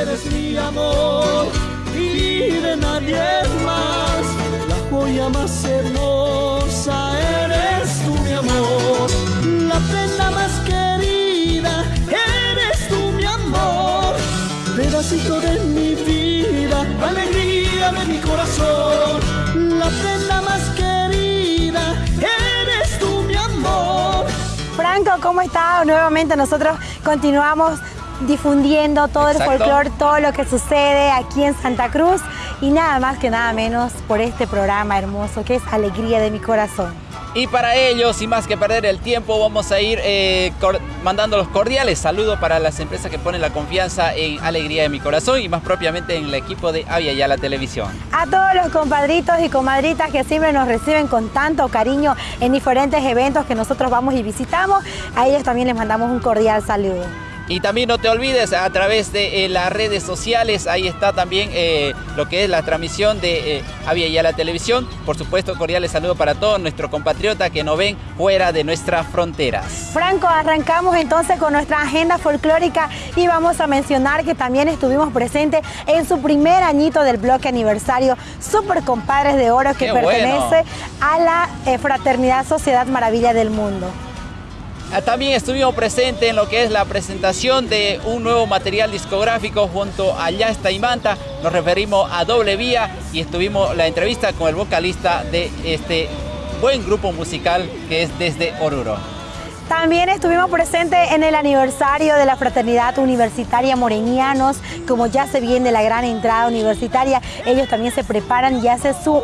Eres mi amor y de nadie más. La joya más hermosa eres tú, mi amor. La prenda más querida eres tú, mi amor. Pedacito de mi vida, alegría de mi corazón. La prenda más querida eres tú, mi amor. Franco, ¿cómo está? Nuevamente nosotros continuamos difundiendo todo Exacto. el folclore, todo lo que sucede aquí en Santa Cruz y nada más que nada menos por este programa hermoso que es Alegría de mi Corazón. Y para ello, sin más que perder el tiempo, vamos a ir eh, mandando los cordiales saludos para las empresas que ponen la confianza en Alegría de mi Corazón y más propiamente en el equipo de Avia Yala Televisión. A todos los compadritos y comadritas que siempre nos reciben con tanto cariño en diferentes eventos que nosotros vamos y visitamos, a ellos también les mandamos un cordial saludo. Y también no te olvides, a través de eh, las redes sociales, ahí está también eh, lo que es la transmisión de eh, Avia Yala Televisión. Por supuesto, cordiales saludos para todos nuestros compatriotas que nos ven fuera de nuestras fronteras. Franco, arrancamos entonces con nuestra agenda folclórica y vamos a mencionar que también estuvimos presentes en su primer añito del bloque aniversario Super Compadres de Oro que ¡Qué pertenece bueno! a la eh, Fraternidad Sociedad Maravilla del Mundo. Ah, También estuvimos presentes en lo que es la presentación de un nuevo material discográfico junto a Ya está Imanta. Nos referimos a Doble Vía y estuvimos la entrevista con el vocalista de este buen grupo musical que es desde Oruro. También estuvimos presentes en el aniversario de la Fraternidad Universitaria Morenianos, como ya se viene la gran entrada universitaria, ellos también se preparan y hacen su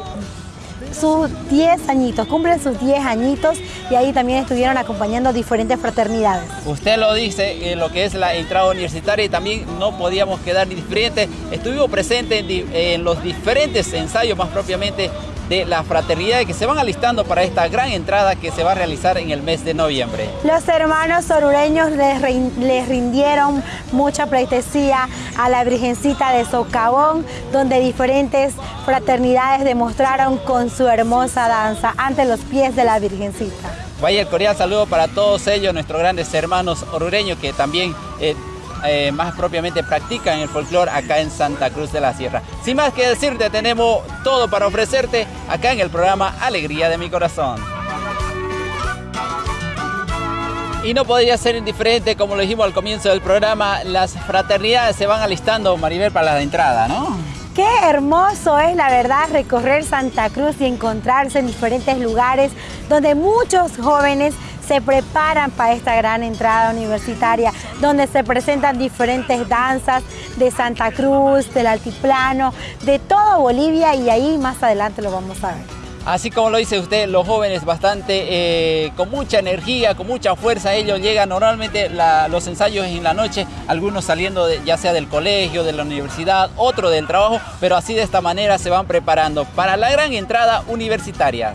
sus 10 añitos, cumplen sus 10 añitos y ahí también estuvieron acompañando diferentes fraternidades. Usted lo dice en lo que es la entrada universitaria y también no podíamos quedar indiferentes. Estuvimos presentes en los diferentes ensayos más propiamente de la fraternidad que se van alistando para esta gran entrada que se va a realizar en el mes de noviembre. Los hermanos orureños les, rin- les rindieron mucha pleitesía a la Virgencita de Socavón, donde diferentes fraternidades demostraron con su hermosa danza ante los pies de la Virgencita. Vaya el cordial saludo para todos ellos, nuestros grandes hermanos orureños que también eh, eh, más propiamente practican el folclore acá en Santa Cruz de la Sierra. Sin más que decirte, tenemos todo para ofrecerte acá en el programa Alegría de mi Corazón. Y no podría ser indiferente, como lo dijimos al comienzo del programa, las fraternidades se van alistando, Maribel, para la entrada, ¿no? Qué hermoso es la verdad recorrer Santa Cruz y encontrarse en diferentes lugares donde muchos jóvenes se preparan para esta gran entrada universitaria, donde se presentan diferentes danzas de Santa Cruz, del altiplano, de todo Bolivia y ahí más adelante lo vamos a ver. Así como lo dice usted, los jóvenes bastante eh, con mucha energía, con mucha fuerza, ellos llegan normalmente los ensayos en la noche, algunos saliendo ya sea del colegio, de la universidad, otro del trabajo, pero así de esta manera se van preparando para la gran entrada universitaria.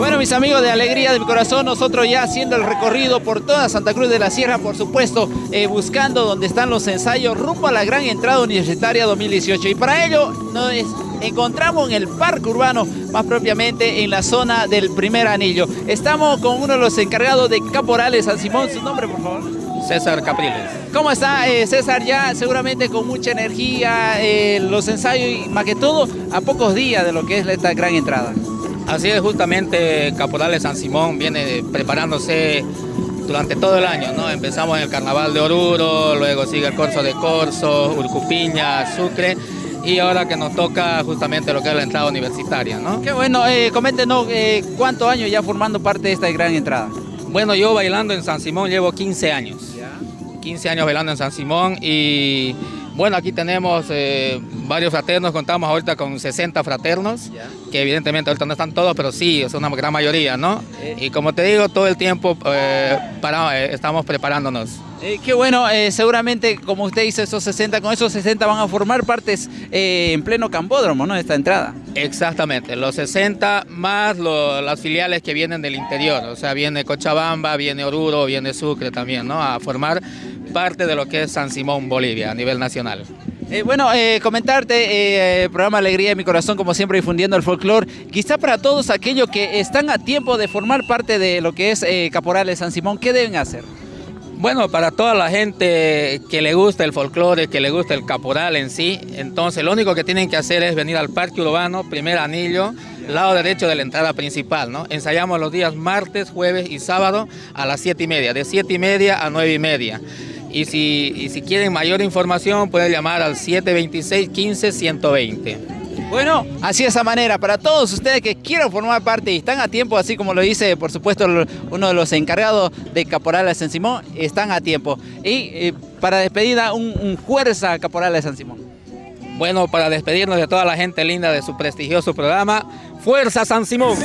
Bueno, mis amigos de Alegría de mi Corazón, nosotros ya haciendo el recorrido por toda Santa Cruz de la Sierra, por supuesto, eh, buscando donde están los ensayos rumbo a la gran entrada universitaria 2018. Y para ello nos encontramos en el Parque Urbano, más propiamente en la zona del primer anillo. Estamos con uno de los encargados de Caporales San Simón. ¿Su nombre, por favor? César Capriles. ¿Cómo está eh, César? Ya seguramente con mucha energía, eh, los ensayos y más que todo a pocos días de lo que es esta gran entrada. Así es, justamente Caporales San Simón viene preparándose durante todo el año, ¿no? Empezamos en el Carnaval de Oruro, luego sigue el Corso de Corso, Urcupiña, Sucre, y ahora que nos toca justamente lo que es la entrada universitaria, ¿no? Qué bueno, eh, coméntenos eh, cuántos años ya formando parte de esta gran entrada. Bueno, yo bailando en San Simón llevo 15 años. 15 años bailando en San Simón y bueno, aquí tenemos eh, varios fraternos, contamos ahorita con 60 fraternos, que evidentemente ahorita no están todos, pero sí, es una gran mayoría, ¿no? Y como te digo, todo el tiempo eh, para, eh, estamos preparándonos. Eh, qué bueno, eh, seguramente como usted dice, esos 60, con esos 60 van a formar partes eh, en pleno cambódromo, ¿no? Esta entrada. Exactamente, los 60 más lo- las filiales que vienen del interior, o sea, viene Cochabamba, viene Oruro, viene Sucre también, ¿no? A formar parte de lo que es San Simón, Bolivia, a nivel nacional. Eh, bueno, eh, comentarte, eh, programa Alegría de mi Corazón, como siempre, difundiendo el folclore. Quizá para todos aquellos que están a tiempo de formar parte de lo que es Caporales San Simón, ¿qué deben hacer? Bueno, para toda la gente que le gusta el folclore, que le gusta el caporal en sí, entonces lo único que tienen que hacer es venir al Parque Urbano, primer anillo, lado derecho de la entrada principal, ¿no? Ensayamos los días martes, jueves y sábado a las 7 y media, de 7 y media a 9 y media. Y si, y si quieren mayor información pueden llamar al 726 15 120. Bueno, así de esa manera, para todos ustedes que quieran formar parte y están a tiempo, así como lo dice, por supuesto, uno de los encargados de Caporal de San Simón, están a tiempo. Y eh, para despedida, un, un fuerza Caporal de San Simón. Bueno, para despedirnos de toda la gente linda de su prestigioso programa, ¡Fuerza San Simón!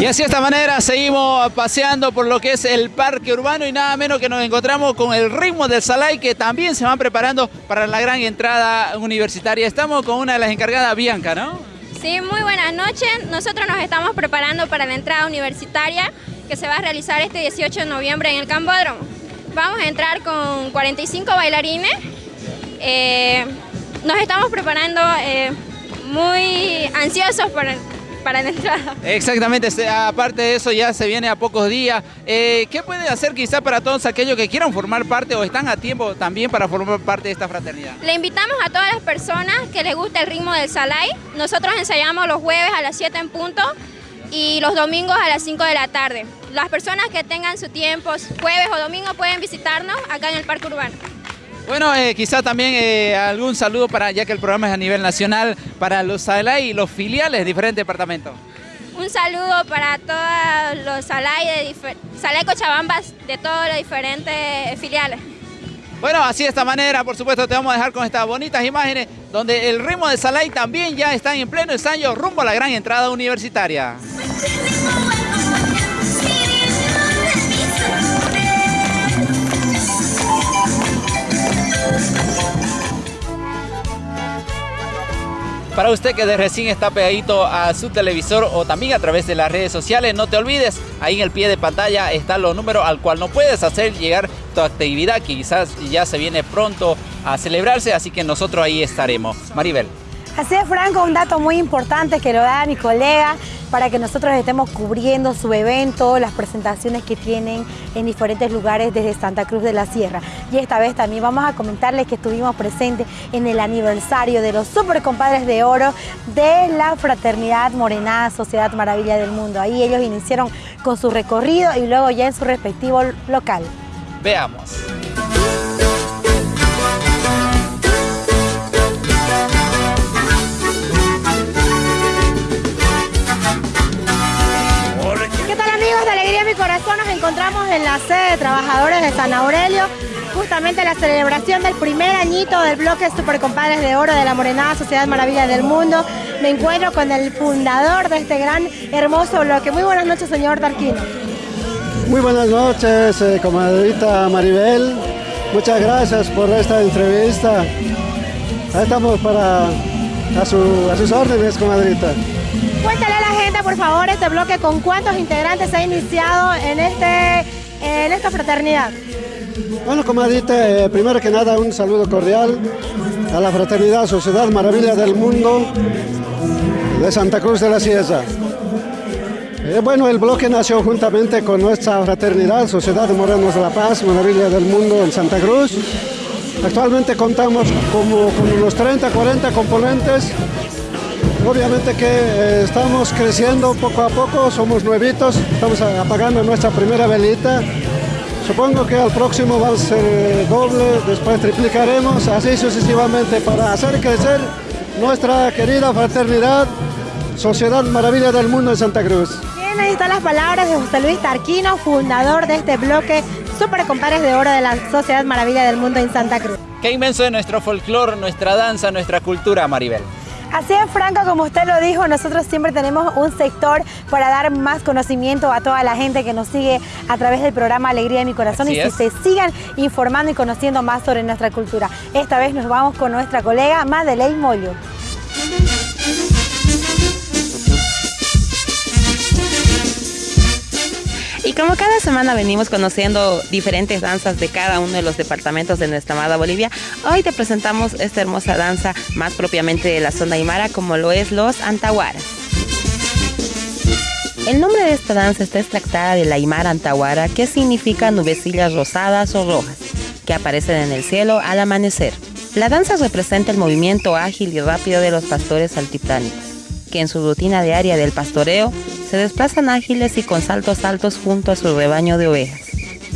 Y así de esta manera seguimos paseando por lo que es el parque urbano y nada menos que nos encontramos con el ritmo del Salay que también se van preparando para la gran entrada universitaria. Estamos con una de las encargadas, Bianca, ¿no? Sí, muy buenas noches. Nosotros nos estamos preparando para la entrada universitaria que se va a realizar este 18 de noviembre en el Cambódromo. Vamos a entrar con 45 bailarines. Eh, nos estamos preparando eh, muy ansiosos por, para la entrada. Exactamente, aparte de eso ya se viene a pocos días. Eh, ¿Qué puede hacer quizá para todos aquellos que quieran formar parte o están a tiempo también para formar parte de esta fraternidad? Le invitamos a todas las personas que les guste el ritmo del Salay. Nosotros ensayamos los jueves a las 7 en punto y los domingos a las 5 de la tarde. Las personas que tengan su tiempo, jueves o domingo, pueden visitarnos acá en el Parque Urbano. Bueno, eh, quizá también eh, algún saludo para, ya que el programa es a nivel nacional, para los Salay y los filiales de diferentes departamentos. Un saludo para todos los Salay, de Cochabambas de todos los diferentes filiales. Bueno, así de esta manera, por supuesto, te vamos a dejar con estas bonitas imágenes donde el ritmo de Salay también ya está en pleno ensayo rumbo a la gran entrada universitaria. Para usted que de recién está pegadito a su televisor o también a través de las redes sociales, no te olvides, ahí en el pie de pantalla están los números al cual no puedes hacer llegar tu actividad quizás ya se viene pronto a celebrarse, así que nosotros ahí estaremos. Maribel. Así es, Franco, un dato muy importante que lo da mi colega para que nosotros estemos cubriendo su evento, las presentaciones que tienen en diferentes lugares desde Santa Cruz de la Sierra. Y esta vez también vamos a comentarles que estuvimos presentes en el aniversario de los Super Compadres de Oro de la Fraternidad Morenada Sociedad Maravilla del Mundo. Ahí ellos iniciaron con su recorrido y luego ya en su respectivo local. Veamos. Nos encontramos en la sede de trabajadores de San Aurelio, justamente la celebración del primer añito del bloque Super Compadres de Oro de la Morenada Sociedad Maravilla del Mundo. Me encuentro con el fundador de este gran, hermoso bloque. Muy buenas noches, señor Tarquino. Muy buenas noches, eh, comadrita Maribel. Muchas gracias por esta entrevista. Ahí estamos para a sus órdenes, comadrita. Cuéntale a la gente, por favor, este bloque con cuántos integrantes se ha iniciado en, este, en esta fraternidad. Bueno, comadita, eh, primero que nada un saludo cordial a la Fraternidad Sociedad Maravilla del Mundo de Santa Cruz de la Sierra. Eh, bueno, el bloque nació juntamente con nuestra fraternidad, Sociedad de Morenos de la Paz, Maravilla del Mundo en Santa Cruz. Actualmente contamos como con unos 30, 40 componentes Obviamente que eh, estamos creciendo poco a poco, somos nuevitos, estamos apagando nuestra primera velita. Supongo que al próximo va a ser doble, después triplicaremos, así sucesivamente para hacer crecer nuestra querida fraternidad, Sociedad Maravilla del Mundo en Santa Cruz. Bien, ahí están las palabras de José Luis Tarquino, fundador de este bloque Super Compares de Oro de la Sociedad Maravilla del Mundo en Santa Cruz. Qué inmenso es nuestro folclore, nuestra danza, nuestra cultura, Maribel. Así es, Franco, como usted lo dijo, nosotros siempre tenemos un sector para dar más conocimiento a toda la gente que nos sigue a través del programa Alegría de mi Corazón y que se sigan informando y conociendo más sobre nuestra cultura. Esta vez nos vamos con nuestra colega Madeleine Mollo. Como cada semana venimos conociendo diferentes danzas de cada uno de los departamentos de nuestra amada Bolivia, hoy te presentamos esta hermosa danza más propiamente de la zona aymara como lo es los antahuaras. El nombre de esta danza está extractada del aymara antahuara que significa nubecillas rosadas o rojas que aparecen en el cielo al amanecer. La danza representa el movimiento ágil y rápido de los pastores altiplánicos, que en su rutina diaria del pastoreo se desplazan ágiles y con saltos altos junto a su rebaño de ovejas.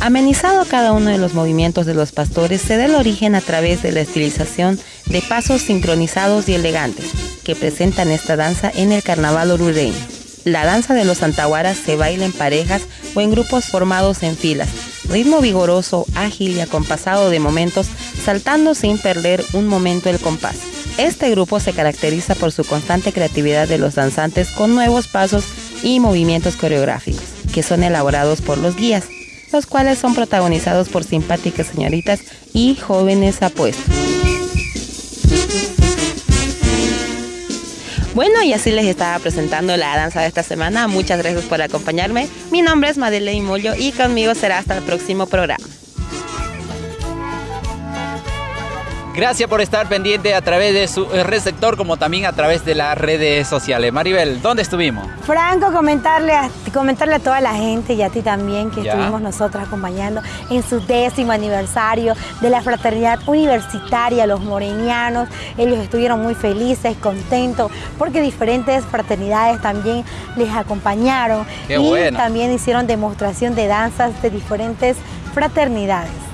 Amenizado cada uno de los movimientos de los pastores, se da el origen a través de la estilización de pasos sincronizados y elegantes que presentan esta danza en el carnaval orureño. La danza de los antahuaras se baila en parejas o en grupos formados en filas, ritmo vigoroso, ágil y acompasado de momentos, saltando sin perder un momento el compás. Este grupo se caracteriza por su constante creatividad de los danzantes con nuevos pasos y movimientos coreográficos, que son elaborados por los guías, los cuales son protagonizados por simpáticas señoritas y jóvenes apuestos. Bueno, y así les estaba presentando la danza de esta semana. Muchas gracias por acompañarme. Mi nombre es Madeleine Mollo y conmigo será hasta el próximo programa. Gracias por estar pendiente a través de su receptor como también a través de las redes sociales. Maribel, ¿dónde estuvimos? Franco, comentarle a, comentarle a toda la gente y a ti también que estuvimos nosotros acompañando en su décimo aniversario de la fraternidad universitaria, los morenianos. Ellos estuvieron muy felices, contentos, porque diferentes fraternidades también les acompañaron y también hicieron demostración de danzas de diferentes fraternidades.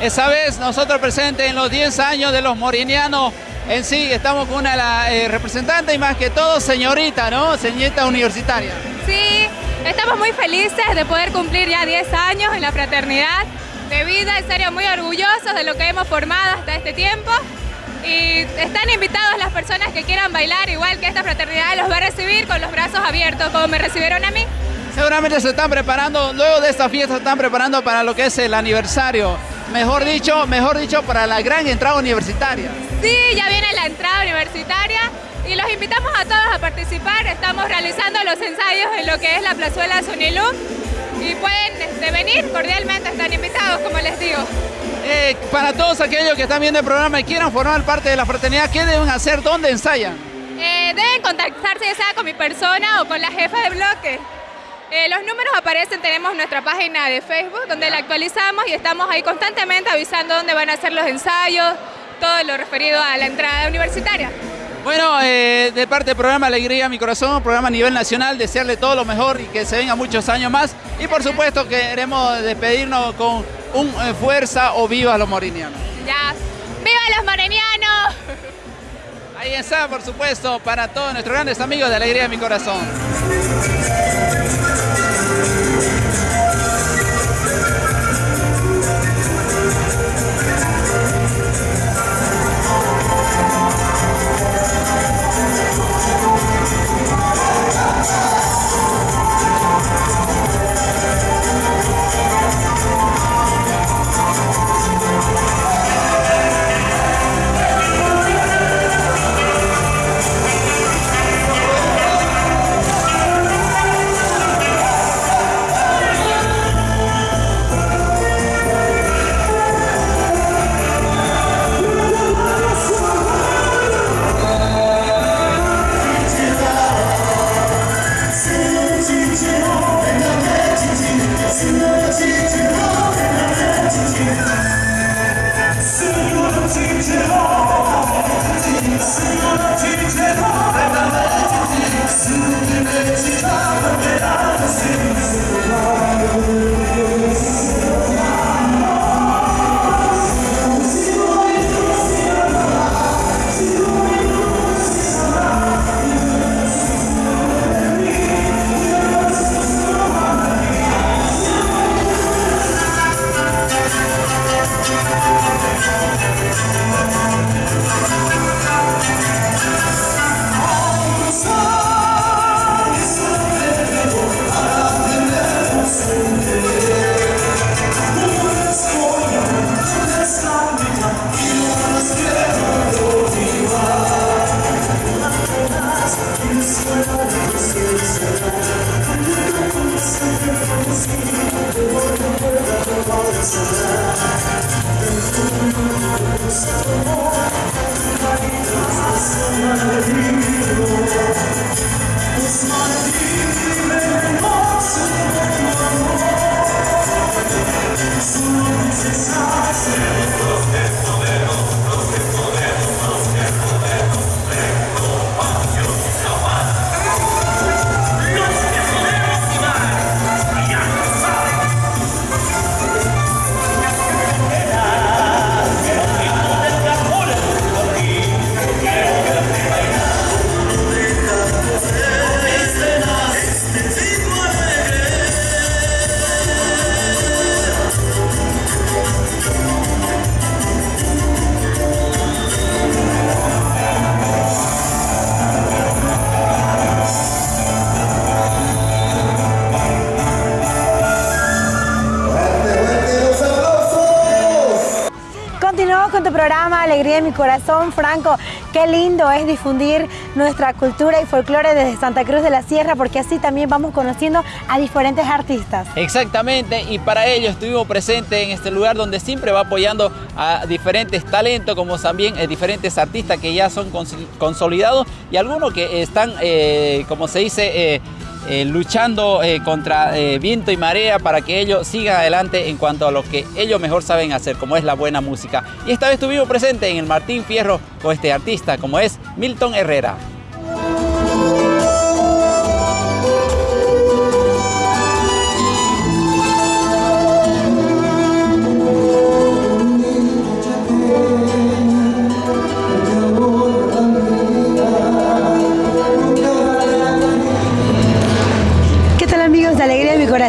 Esa vez nosotros presentes en los 10 años de los morinianos en sí, estamos con una de las eh, representantes y más que todo señorita, ¿no? Señorita universitaria. Sí, Estamos muy felices de poder cumplir ya 10 años en la fraternidad de vida, en serio muy orgullosos de lo que hemos formado hasta este tiempo y están invitados las personas que quieran bailar igual que esta fraternidad los va a recibir con los brazos abiertos como me recibieron a mí. Seguramente se están preparando, luego de esta fiesta se están preparando para lo que es el aniversario, mejor dicho, mejor dicho para la gran entrada universitaria. Sí, ya viene la entrada universitaria y los invitamos a todos a participar. Estamos realizando los ensayos en lo que es la plazuela Sonilú y pueden este, venir cordialmente, están invitados, como les digo. Eh, para todos aquellos que están viendo el programa y quieran formar parte de la fraternidad, ¿qué deben hacer? ¿Dónde ensayan? Eh, deben contactarse ya sea con mi persona o con la jefa de bloque. Eh, los números aparecen, tenemos nuestra página de Facebook donde la actualizamos y estamos ahí constantemente avisando dónde van a ser los ensayos, todo lo referido a la entrada universitaria. Bueno, eh, de parte del programa Alegría Mi Corazón, programa a nivel nacional, desearle todo lo mejor y que se venga muchos años más. Y por supuesto queremos despedirnos con un eh, fuerza o viva los morinianos. Ya, ¡viva los morinianos! Ahí está, por supuesto, para todos nuestros grandes amigos de Alegría Mi Corazón. Mi corazón, Franco. Qué lindo es difundir nuestra cultura y folclore desde Santa Cruz de la Sierra, porque así también vamos conociendo a diferentes artistas. Exactamente, y para ello estuvimos presentes en este lugar donde siempre va apoyando a diferentes talentos, como también eh, diferentes artistas que ya son consolidados y algunos que están, eh, como se dice, eh, eh, luchando eh, contra eh, viento y marea para que ellos sigan adelante en cuanto a lo que ellos mejor saben hacer, como es la buena música. Y esta vez estuvimos presentes en el Martín Fierro con este artista, como es Milton Herrera.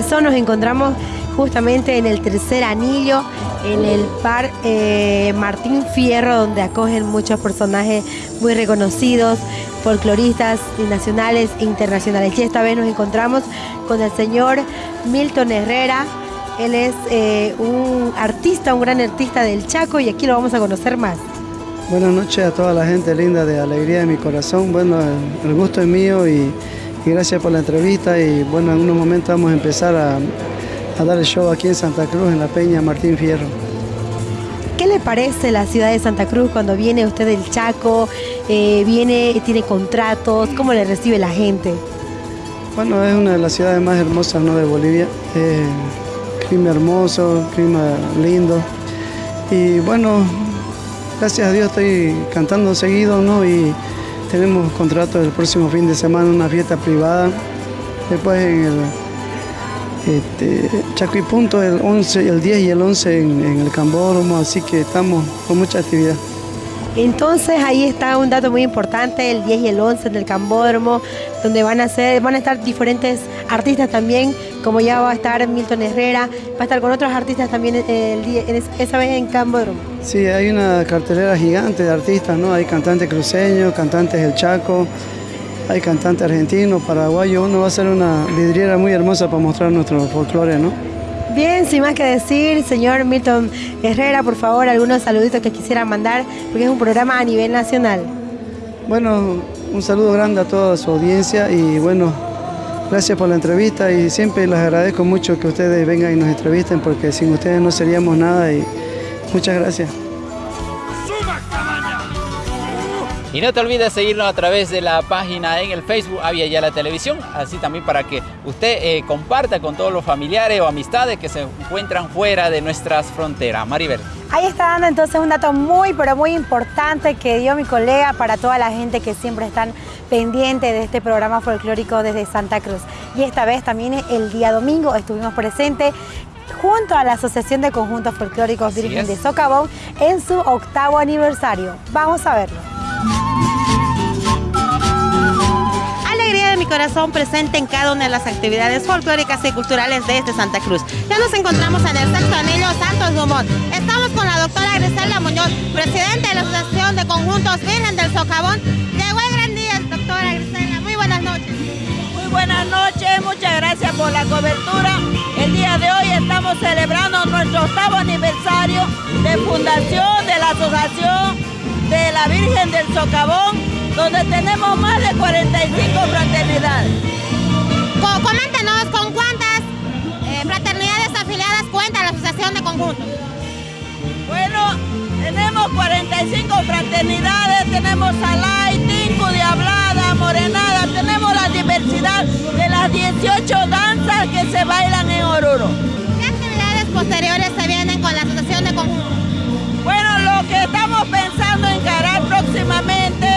Corazón nos encontramos justamente en el tercer anillo, en el par eh, Martín Fierro, donde acogen muchos personajes muy reconocidos, folcloristas nacionales e internacionales. Y esta vez nos encontramos con el señor Milton Herrera. Él es eh, un artista, un gran artista del Chaco y aquí lo vamos a conocer más. Buenas noches a toda la gente linda de Alegría de mi Corazón. Bueno, el gusto es mío y y gracias por la entrevista y bueno, en unos momentos vamos a empezar a, dar el show aquí en Santa Cruz, en la Peña Martín Fierro. ¿Qué le parece la ciudad de Santa Cruz cuando viene usted del Chaco, eh, viene, tiene contratos, cómo le recibe la gente? Bueno, es una de las ciudades más hermosas ¿no? de Bolivia, clima hermoso, clima lindo y bueno, gracias a Dios estoy cantando seguido ¿no? y tenemos contrato el próximo fin de semana, una fiesta privada. Después en el este, Chaco y Punto el 11, el 10 y el 11 en, el Cambódromo, así que estamos con mucha actividad. Entonces ahí está un dato muy importante, el 10 y el 11 del Cambódromo, donde van a, ser, van a estar diferentes artistas también, como ya va a estar Milton Herrera, va a estar con otros artistas también el esa vez en Cambódromo. Sí, hay una cartelera gigante de artistas, ¿no? Hay cantantes cruceños, cantantes del Chaco, hay cantantes argentinos, paraguayos, uno va a ser una vidriera muy hermosa para mostrar nuestro folclore, ¿no? Bien, sin más que decir, señor Milton Herrera, por favor, algunos saluditos que quisiera mandar, porque es un programa a nivel nacional. Bueno, un saludo grande a toda su audiencia y bueno, gracias por la entrevista y siempre les agradezco mucho que ustedes vengan y nos entrevisten porque sin ustedes no seríamos nada y muchas gracias. Y no te olvides seguirnos a través de la página en el Facebook Avia Ya la Televisión, así también para que usted eh, comparta con todos los familiares o amistades que se encuentran fuera de nuestras fronteras. Maribel. Ahí está dando entonces un dato muy, pero muy importante que dio mi colega para toda la gente que siempre están pendiente de este programa folclórico desde Santa Cruz. Y esta vez también el día domingo estuvimos presentes junto a la Asociación de Conjuntos Folclóricos Virgen de Socavón en su octavo aniversario. Vamos a verlo. Alegría de mi corazón presente en cada una de las actividades folclóricas y culturales de este Santa Cruz. Ya nos encontramos en el sexto anillo Santos Dumont. Estamos con la doctora Griselda Muñoz, presidente de la Asociación de Conjuntos Virgen del Socavón. Llegó el gran día, doctora Griselda. Muy buenas noches. Muy buenas noches, muchas gracias por la cobertura. El día de hoy estamos celebrando nuestro octavo aniversario la Virgen del Socavón, donde tenemos más de 45 fraternidades. Coméntenos con cuántas eh, fraternidades afiliadas cuenta la Asociación de Conjuntos. Bueno, tenemos 45 fraternidades, tenemos Alay, Tinku, Diablada, Morenada, tenemos la diversidad de las 18 danzas que se bailan en Oruro. ¿Qué actividades posteriores se vienen con la Asociación de Conjunto? Bueno, lo que estamos pensando próximamente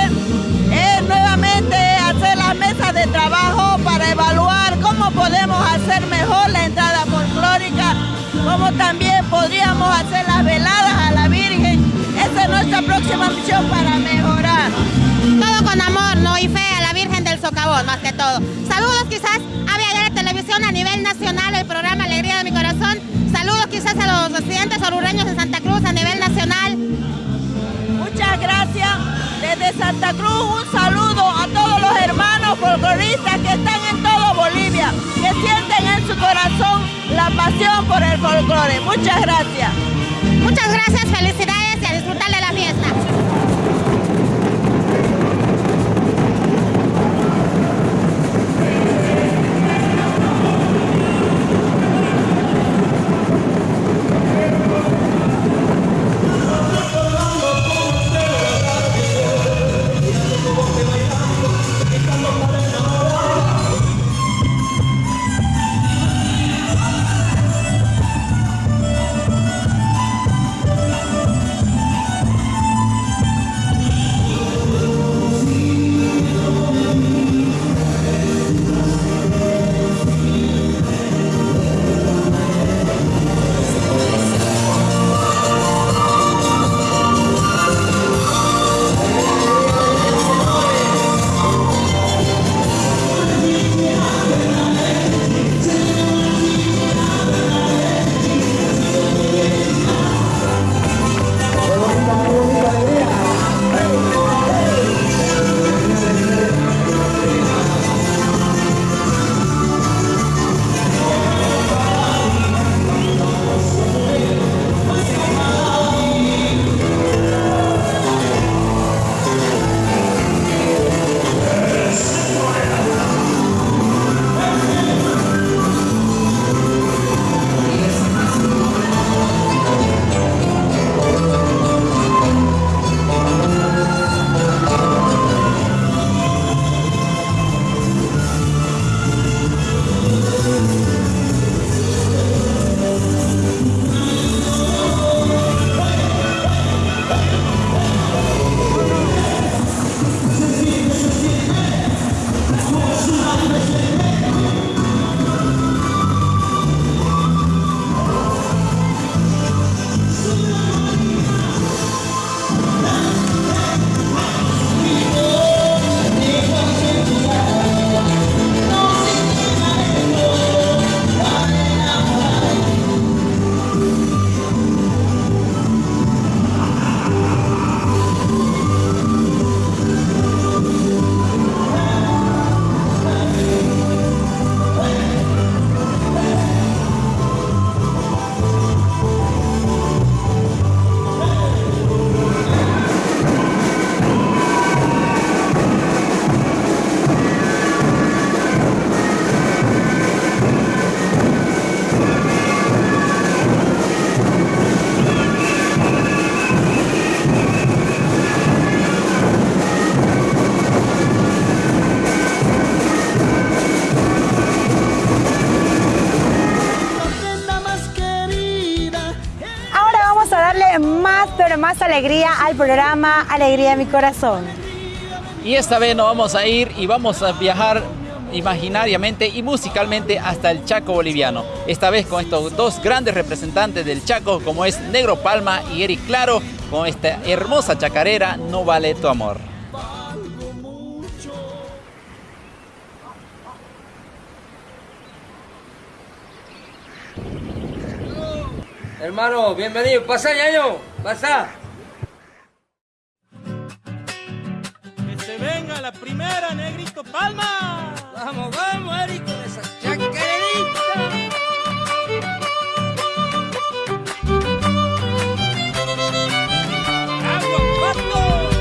es nuevamente hacer las mesas de trabajo para evaluar cómo podemos hacer mejor la entrada folclórica, cómo también podríamos hacer las veladas a la Virgen. Esa es nuestra próxima misión para mejorar. Todo con amor, no y fe a la Virgen del Socavón, más que todo. Saludos quizás a Viadera Televisión a nivel nacional, el programa Alegría de mi Corazón. Saludos quizás a los residentes orureños de Santa Cruz a nivel nacional. Santa Cruz un saludo a todos los hermanos folcloristas que están en todo Bolivia, que sienten en su corazón la pasión por el folclore. Muchas gracias. Muchas gracias, felicidades más alegría al programa Alegría de mi Corazón. Y esta vez nos vamos a ir y vamos a viajar imaginariamente y musicalmente hasta el Chaco boliviano. Esta vez con estos dos grandes representantes del Chaco como es Negro Palma y Eric Claro con esta hermosa chacarera No vale tu amor. Hermano, bienvenido. Pasa, ñaño. Pasa. Que se venga la primera, Negrito Palma. Vamos, vamos, Eric, con esa chacarerita.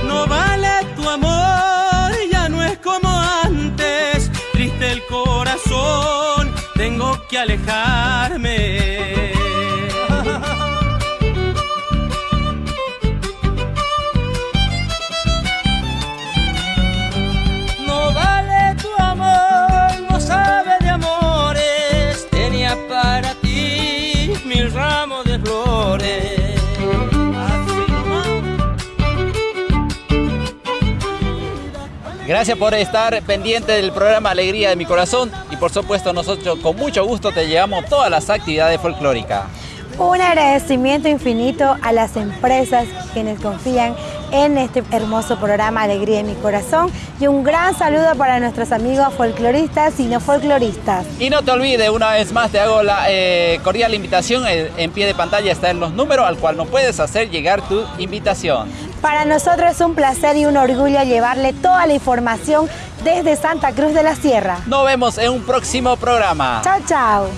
No vale tu amor, ya no es como antes. Triste el corazón, tengo que alejarme. Gracias por estar pendiente del programa Alegría de mi Corazón y por supuesto nosotros con mucho gusto te llevamos todas las actividades folclóricas. Un agradecimiento infinito a las empresas quienes confían en este hermoso programa Alegría de mi Corazón y un gran saludo para nuestros amigos folcloristas y no folcloristas. Y no te olvides, una vez más te hago la eh, cordial invitación, en pie de pantalla están los números al cual nos puedes hacer llegar tu invitación. Para nosotros es un placer y un orgullo llevarle toda la información desde Santa Cruz de la Sierra. Nos vemos en un próximo programa. Chao, chao.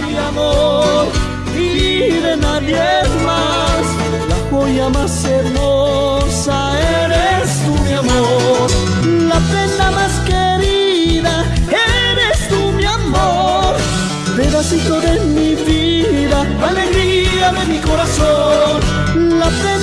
mi amor y de nadie más. La joya más hermosa eres tú, mi amor. La prenda más querida eres tú, mi amor. Pedacito de mi vida, alegría de mi corazón. La querida